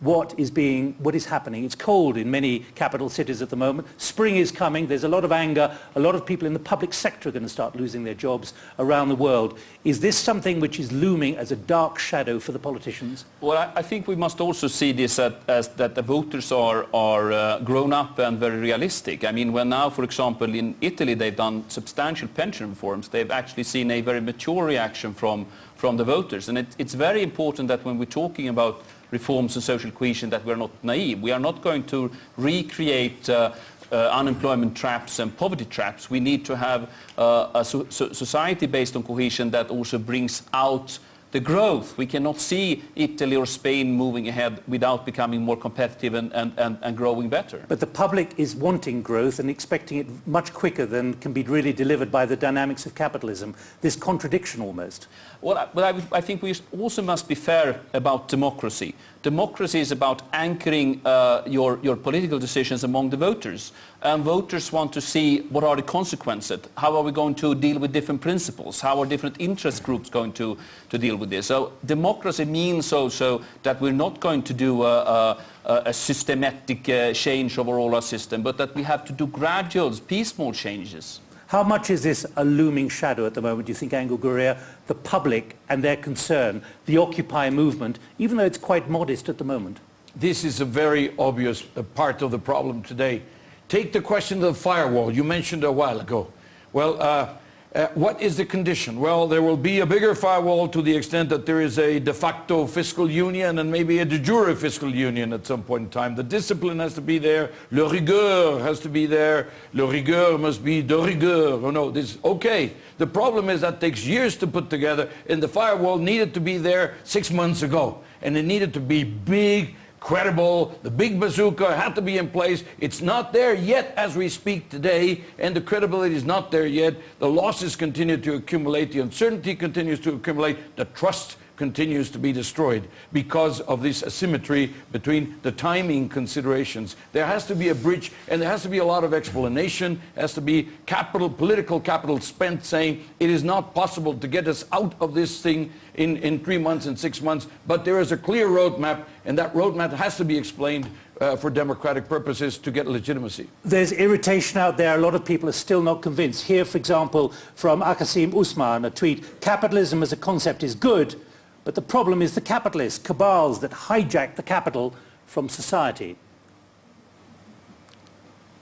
what is being, what is happening? It's cold in many capital cities at the moment. Spring is coming. There's a lot of anger. A lot of people in the public sector are going to start losing their jobs around the world. Is this something which is looming as a dark shadow for the politicians? Well, I, think we must also see this as that the voters are, are uh, grown up and very realistic. I mean, when now, for example, in Italy, they've done substantial pension reforms, they've actually seen a very mature reaction from, from the voters. And it, it's very important that when we're talking about reforms and social cohesion that we're not naive. We are not going to recreate uh, uh, unemployment traps and poverty traps. We need to have uh, a so- so- society based on cohesion that also brings out the growth. We cannot see Italy or Spain moving ahead without becoming more competitive and, and, and, and growing better. But the public is wanting growth and expecting it much quicker than can be really delivered by the dynamics of capitalism. This contradiction almost. Well, I- but I, I think we also must be fair about democracy. Democracy is about anchoring uh, your, your political decisions among the voters. And voters want to see what are the consequences. How are we going to deal with different principles? How are different interest groups going to, to deal with this? So democracy means also that we're not going to do a, a, a systematic uh, change over all our system, but that we have to do gradual, piecemeal changes. How much is this a looming shadow at the moment, do you think, Angel Gurria, the public and their concern, the Occupy movement, even though it's quite modest at the moment? This is a very obvious uh, part of the problem today. Take the question of the firewall you mentioned a while ago. Well, uh, uh, what is the condition? Well, there will be a bigger firewall to the extent that there is a de facto fiscal union and maybe a de jure fiscal union at some point in time. The discipline has to be there. Le rigueur has to be there. Le rigueur must be de rigueur. Oh, no, this okay. The problem is that takes years to put together, and the firewall needed to be there six months ago, and it needed to be big, credible. The big bazooka had to be in place. It's not there yet as we speak today, and the credibility is not there yet. The losses continue to accumulate. The uncertainty continues to accumulate. The trust continues to be destroyed because of this asymmetry between the timing considerations. There has to be a bridge and there has to be a lot of explanation, has to be capital, political capital spent saying it is not possible to get us out of this thing in, in three months and six months, but there is a clear roadmap and that roadmap has to be explained uh, for democratic purposes to get legitimacy. There's irritation out there. A lot of people are still not convinced. Here, for example, from Akasim Usman, a tweet, capitalism as a concept is good, but the problem is the capitalists, cabals that hijack the capital from society.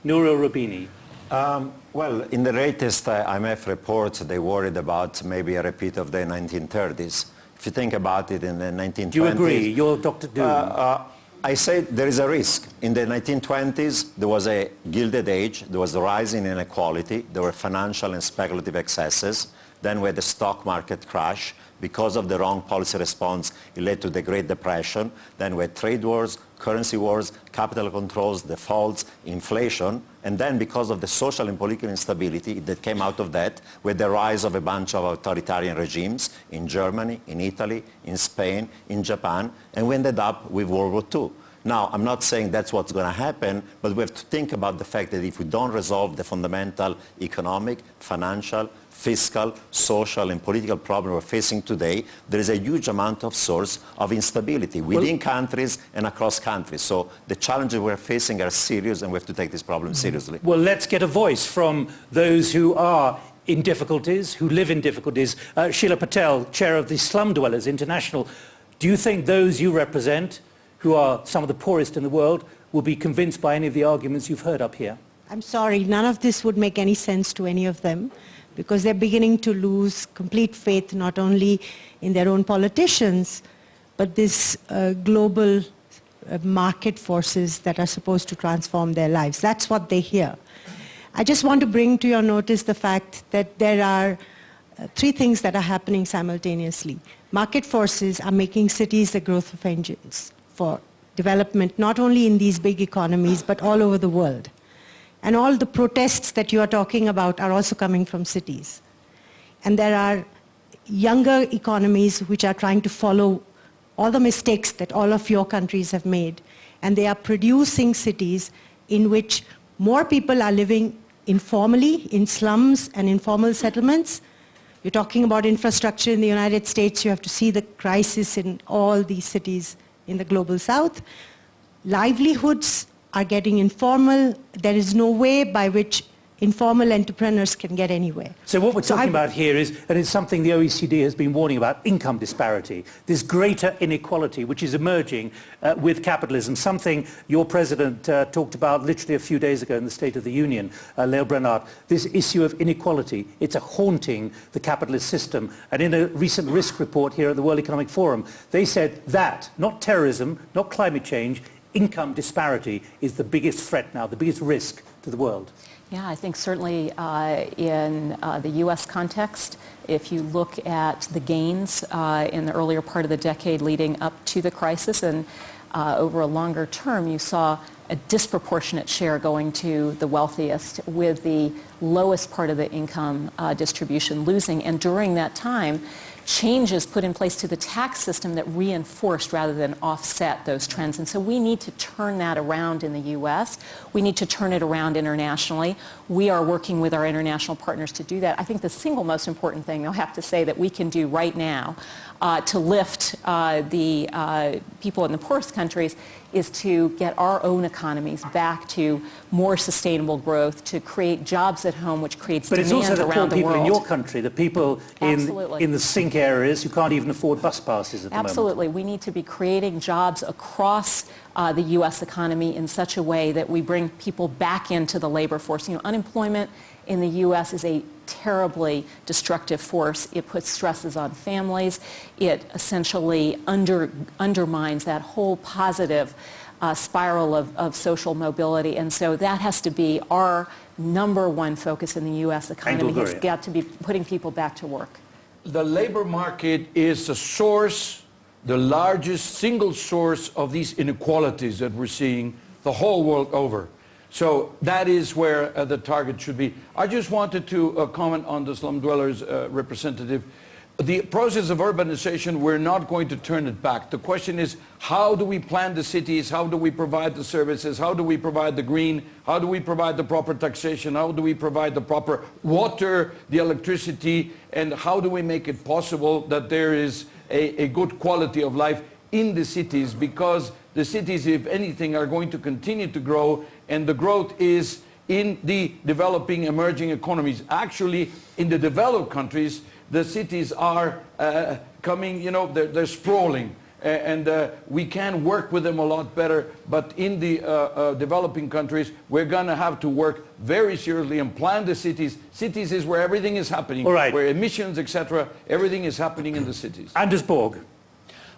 Nouriel Roubini. Um, well, in the latest uh, IMF reports, they worried about maybe a repeat of the 1930s. If you think about it, in the 1920s... Do you agree? You're Dr. Doom. Uh, uh, I say there is a risk. In the 1920s, there was a gilded age. There was a rise in inequality. There were financial and speculative excesses. Then we had the stock market crash. Because of the wrong policy response, it led to the Great Depression. Then we had trade wars, currency wars, capital controls, defaults, inflation. And then because of the social and political instability that came out of that, with the rise of a bunch of authoritarian regimes in Germany, in Italy, in Spain, in Japan, and we ended up with World War II. Now, I'm not saying that's what's going to happen, but we have to think about the fact that if we don't resolve the fundamental economic, financial, fiscal, social and political problem we're facing today, there is a huge amount of source of instability within well, countries and across countries. So the challenges we're facing are serious and we have to take this problem seriously. Well, let's get a voice from those who are in difficulties, who live in difficulties. Uh, Sheela Patel, chair of the Slum Dwellers International. Do you think those you represent, who are some of the poorest in the world, will be convinced by any of the arguments you've heard up here? I'm sorry, none of this would make any sense to any of them because they're beginning to lose complete faith not only in their own politicians, but this uh, global uh, market forces that are supposed to transform their lives. That's what they hear. I just want to bring to your notice the fact that there are uh, three things that are happening simultaneously. Market forces are making cities the growth of engines for development, not only in these big economies, but all over the world. And all the protests that you are talking about are also coming from cities. And there are younger economies which are trying to follow all the mistakes that all of your countries have made. And they are producing cities in which more people are living informally in slums and informal settlements. You're talking about infrastructure in the United States. You have to see the crisis in all these cities in the global south. Livelihoods are getting informal. There is no way by which informal entrepreneurs can get anywhere. So what we're talking so about here is, and it's something the OECD has been warning about, income disparity, this greater inequality which is emerging uh, with capitalism, something your president uh, talked about literally a few days ago in the State of the Union, uh, Lael Brainard, this issue of inequality, it's a haunting the capitalist system. And in a recent risk report here at the World Economic Forum, they said that, not terrorism, not climate change, income disparity is the biggest threat now, the biggest risk to the world. Yeah, I think certainly uh, in uh, the U.S. context, if you look at the gains uh, in the earlier part of the decade leading up to the crisis and uh, over a longer term, you saw a disproportionate share going to the wealthiest with the lowest part of the income uh, distribution losing. And during that time, changes put in place to the tax system that reinforced rather than offset those trends. And so we need to turn that around in the U.S. We need to turn it around internationally. We are working with our international partners to do that. I think the single most important thing, I'll have to say, that we can do right now uh, to lift uh, the uh, people in the poorest countries is to get our own economies back to more sustainable growth, to create jobs at home, which creates but demand around the world. But it's also the poor people in your country, the people in, in the sink areas who can't even afford bus passes at the Absolutely. moment. We need to be creating jobs across uh, the U.S. economy in such a way that we bring people back into the labor force. You know, unemployment in the U.S. is a terribly destructive force. It puts stresses on families. It essentially under, undermines that whole positive uh, spiral of, of social mobility. And so that has to be our number one focus in the U.S. economy. It's got to be putting people back to work. The labor market is the source, the largest single source of these inequalities that we're seeing the whole world over. So that is where uh, the target should be. I just wanted to uh, comment on the slum dwellers uh, representative. The process of urbanization, we're not going to turn it back. The question is, how do we plan the cities? How do we provide the services? How do we provide the green? How do we provide the proper taxation? How do we provide the proper water, the electricity? And how do we make it possible that there is a, a good quality of life in the cities? Because the cities, if anything, are going to continue to grow and the growth is in the developing emerging economies. Actually, in the developed countries, the cities are uh, coming, you know, they're, they're sprawling. And uh, we can work with them a lot better. But in the uh, uh, developing countries, we're going to have to work very seriously and plan the cities. Cities is where everything is happening, All right. where emissions, etc., everything is happening in the cities. Anders Borg.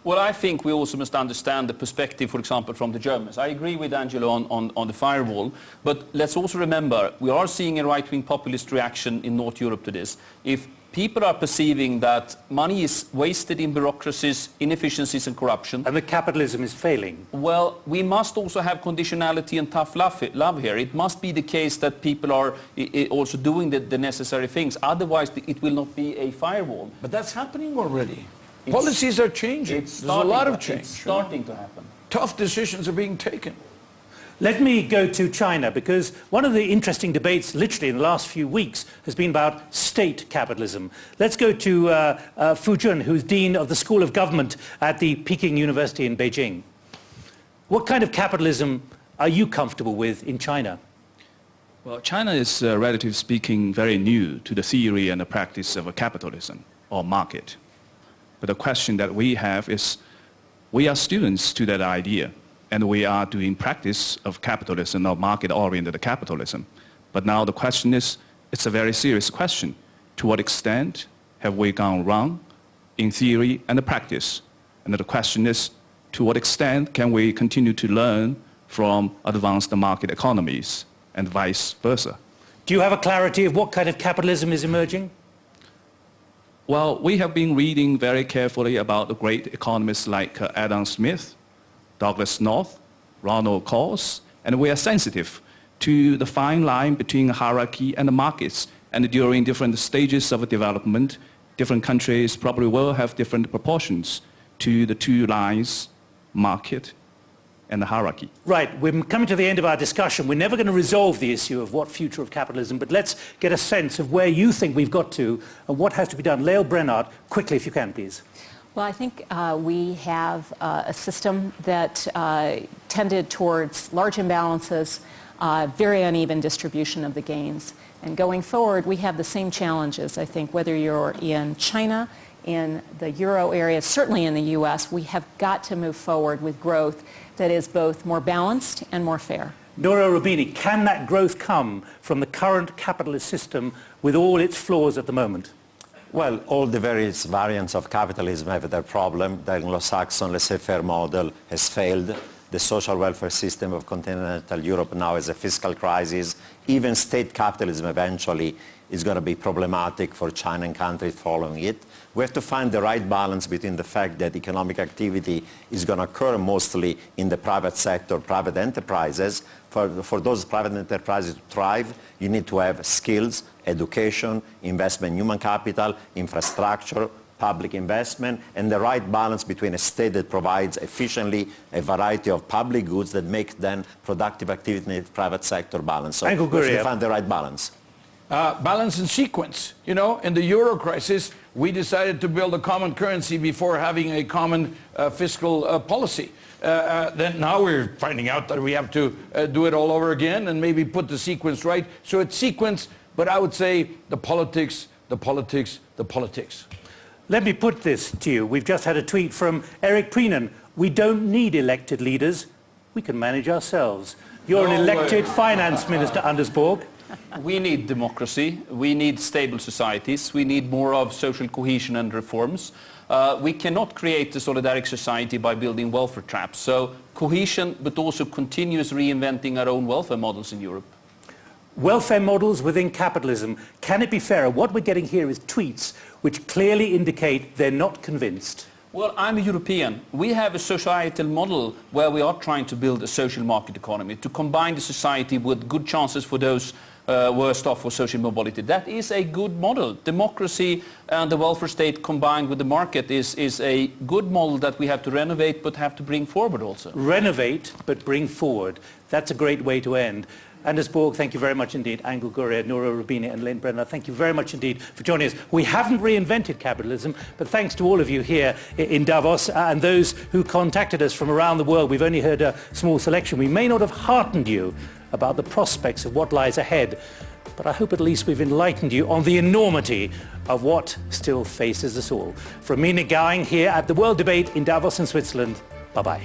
Well, I think we also must understand the perspective, for example, from the Germans. I agree with Angelo on, on, on the firewall, but let's also remember we are seeing a right-wing populist reaction in North Europe to this. If people are perceiving that money is wasted in bureaucracies, inefficiencies and corruption. And that capitalism is failing. Well, we must also have conditionality and tough love, love here. It must be the case that people are i- i- also doing the, the necessary things. Otherwise, it will not be a firewall. But that's happening already. It's- Policies are changing. It's There's a lot of change. It's starting to happen. Tough decisions are being taken. Let me go to China because one of the interesting debates literally in the last few weeks has been about state capitalism. Let's go to uh, uh, Fu Jun, who's Dean of the School of Government at the Peking University in Beijing. What kind of capitalism are you comfortable with in China? Well, China is, uh, relatively speaking, very new to the theory and the practice of a capitalism or market. But the question that we have is, we are students to that idea, and we are doing practice of capitalism or market-oriented capitalism. But now the question is, it's a very serious question. To what extent have we gone wrong in theory and the practice? And the question is, to what extent can we continue to learn from advanced market economies and vice versa? Do you have a clarity of what kind of capitalism is emerging? Well, we have been reading very carefully about the great economists like uh, Adam Smith, Douglass North, Ronald Coase, and we are sensitive to the fine line between hierarchy and the markets. And during different stages of development, different countries probably will have different proportions to the two lines, market and the hierarchy. Right, we're coming to the end of our discussion. We're never going to resolve the issue of what future of capitalism, but let's get a sense of where you think we've got to and what has to be done. Lael Brainard, quickly if you can, please. Well, I think uh, we have uh, a system that uh, tended towards large imbalances, uh, very uneven distribution of the gains. And going forward, we have the same challenges, I think, whether you're in China, in the euro area, certainly in the U.S., we have got to move forward with growth that is both more balanced and more fair. Nouriel Roubini, can that growth come from the current capitalist system with all its flaws at the moment? Well, all the various variants of capitalism have their problem. The Anglo-Saxon laissez-faire model has failed. The social welfare system of continental Europe now is a fiscal crisis. Even state capitalism eventually is going to be problematic for China and countries following it. We have to find the right balance between the fact that economic activity is going to occur mostly in the private sector, private enterprises. For, for those private enterprises to thrive, you need to have skills, education, investment in human capital, infrastructure, public investment, and the right balance between a state that provides efficiently a variety of public goods that make then productive activity in the private sector balance. So we have to find the right balance. Uh, balance and sequence. You know, in the euro crisis, we decided to build a common currency before having a common uh, fiscal uh, policy. Uh, uh, then now we're finding out that we have to uh, do it all over again and maybe put the sequence right. So it's sequence, but I would say the politics, the politics, the politics. Let me put this to you. We've just had a tweet from Eric Preenan. We don't need elected leaders. We can manage ourselves. You're an elected way. finance minister, Anders Borg. We need democracy. We need stable societies. We need more of social cohesion and reforms. Uh, we cannot create a solidaric society by building welfare traps. So cohesion, but also continuous reinventing our own welfare models in Europe. Welfare models within capitalism. Can it be fairer? What we're getting here is tweets which clearly indicate they're not convinced. Well, I'm a European. We have a societal model where we are trying to build a social market economy to combine the society with good chances for those uh, worst off for social mobility. That is a good model. Democracy and the welfare state combined with the market is, is a good model that we have to renovate but have to bring forward also. Renovate, but bring forward. That's a great way to end. Anders Borg, thank you very much indeed. Angel Gurria, Nouriel Roubini and Lael Brainard, thank you very much indeed for joining us. We haven't reinvented capitalism, but thanks to all of you here in Davos uh, and those who contacted us from around the world. We've only heard a small selection. We may not have heartened you about the prospects of what lies ahead, but I hope at least we've enlightened you on the enormity of what still faces us all. From me, Nick Gowing, here at the World Debate in Davos in Switzerland, bye-bye.